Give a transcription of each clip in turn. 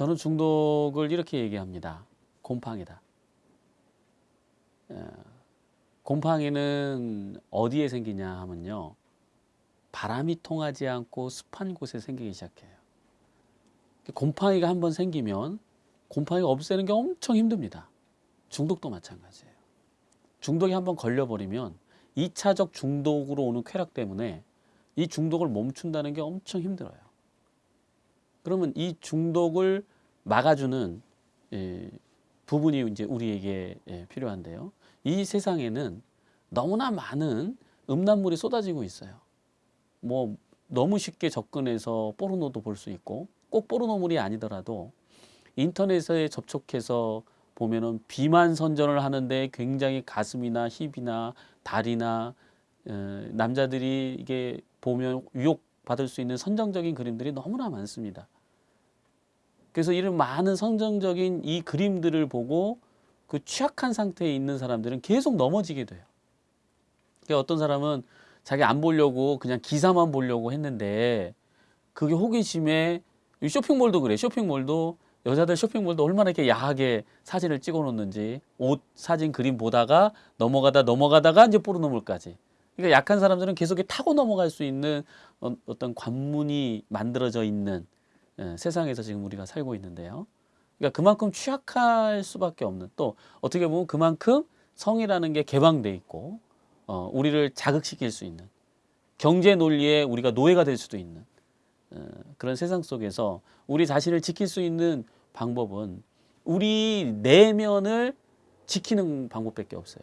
저는 중독을 이렇게 얘기합니다. 곰팡이다. 어, 곰팡이는 어디에 생기냐 하면요. 바람이 통하지 않고 습한 곳에 생기기 시작해요. 곰팡이가 한번 생기면 곰팡이가 없애는 게 엄청 힘듭니다. 중독도 마찬가지예요. 중독이 한번 걸려버리면 2차적 중독으로 오는 쾌락 때문에 이 중독을 멈춘다는 게 엄청 힘들어요. 그러면 이 중독을 막아주는 예, 부분이 이제 우리에게 예, 필요한데요. 이 세상에는 너무나 많은 음란물이 쏟아지고 있어요. 뭐 너무 쉽게 접근해서 포르노도 볼 수 있고 꼭 포르노물이 아니더라도 인터넷에 접촉해서 보면은 비만 선전을 하는데 굉장히 가슴이나 힙이나 다리나 어, 남자들이 이게 보면 유혹 받을 수 있는 선정적인 그림들이 너무나 많습니다. 그래서 이런 많은 선정적인 이 그림들을 보고 그 취약한 상태에 있는 사람들은 계속 넘어지게 돼요. 그러니까 어떤 사람은 자기 안 보려고 그냥 기사만 보려고 했는데 그게 호기심에 이 쇼핑몰도 그래. 쇼핑몰도 여자들 쇼핑몰도 얼마나 이렇게 야하게 사진을 찍어 놓는지 옷 사진 그림 보다가 넘어가다 넘어가다가 이제 포르노물까지. 그러니까 약한 사람들은 계속 타고 넘어갈 수 있는 어- 어떤 관문이 만들어져 있는 예, 세상에서 지금 우리가 살고 있는데요. 그러니까 그만큼 취약할 수밖에 없는 또 어떻게 보면 그만큼 성이라는 게 개방돼 있고 어, 우리를 자극시킬 수 있는 경제 논리에 우리가 노예가 될 수도 있는 어, 그런 세상 속에서 우리 자신을 지킬 수 있는 방법은 우리 내면을 지키는 방법밖에 없어요.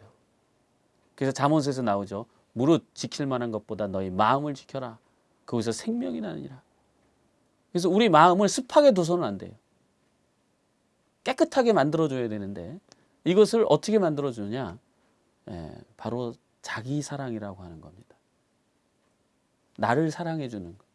그래서 잠언서에서 나오죠. 무릇 지킬 만한 것보다 너희 마음을 지켜라. 거기서 생명이 나느니라. 그래서 우리 마음을 습하게 둬서는 안 돼요. 깨끗하게 만들어줘야 되는데 이것을 어떻게 만들어주느냐? 예, 바로 자기 사랑이라고 하는 겁니다. 나를 사랑해주는 것.